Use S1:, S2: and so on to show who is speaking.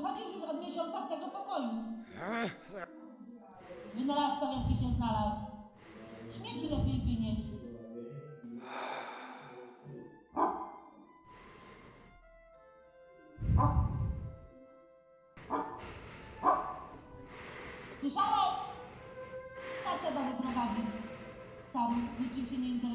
S1: wychodzisz już od miesiąca z tego pokoju. Wynalazca wielki się znalazł. Śmieci lepiej wynieś. Słyszałeś? Ta trzeba wyprowadzić. Stary, niczym się nie interesuje.